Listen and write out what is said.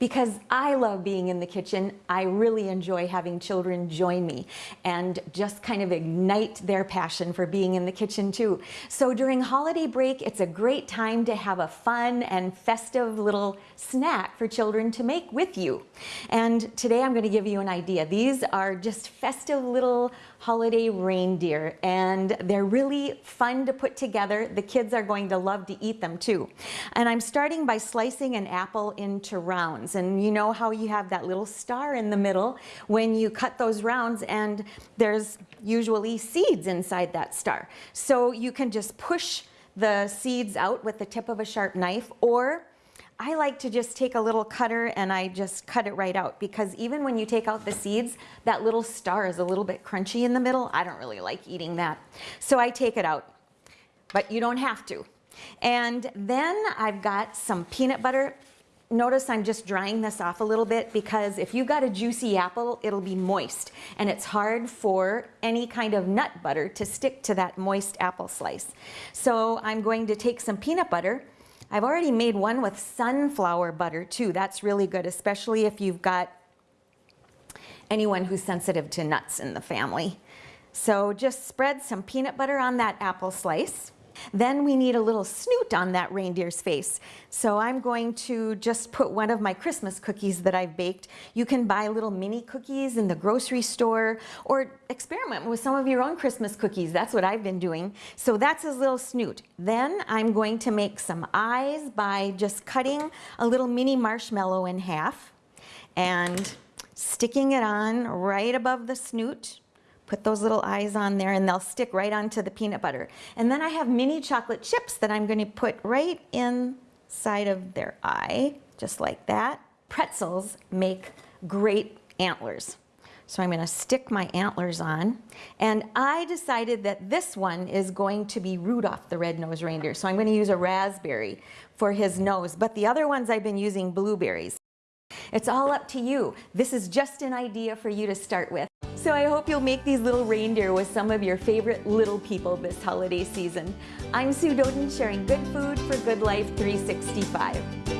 because I love being in the kitchen. I really enjoy having children join me and just kind of ignite their passion for being in the kitchen too. So during holiday break, it's a great time to have a fun and festive little snack for children to make with you. And today I'm going to give you an idea. These are just festive little holiday reindeer and they're really fun to put together. The kids are going to love to eat them too. And I'm starting by slicing an apple into rounds and you know how you have that little star in the middle when you cut those rounds and there's usually seeds inside that star. So you can just push the seeds out with the tip of a sharp knife or I like to just take a little cutter and I just cut it right out because even when you take out the seeds, that little star is a little bit crunchy in the middle. I don't really like eating that. So I take it out, but you don't have to. And then I've got some peanut butter. Notice I'm just drying this off a little bit because if you've got a juicy apple, it'll be moist and it's hard for any kind of nut butter to stick to that moist apple slice. So I'm going to take some peanut butter I've already made one with sunflower butter too. That's really good, especially if you've got anyone who's sensitive to nuts in the family. So just spread some peanut butter on that apple slice. Then we need a little snoot on that reindeer's face. So I'm going to just put one of my Christmas cookies that I've baked. You can buy little mini cookies in the grocery store or experiment with some of your own Christmas cookies. That's what I've been doing. So that's his little snoot. Then I'm going to make some eyes by just cutting a little mini marshmallow in half and sticking it on right above the snoot Put those little eyes on there and they'll stick right onto the peanut butter. And then I have mini chocolate chips that I'm gonna put right inside of their eye, just like that. Pretzels make great antlers. So I'm gonna stick my antlers on. And I decided that this one is going to be Rudolph the red-nosed reindeer. So I'm gonna use a raspberry for his nose, but the other ones I've been using blueberries. It's all up to you. This is just an idea for you to start with. So I hope you'll make these little reindeer with some of your favorite little people this holiday season. I'm Sue Doeden sharing good food for good life 365.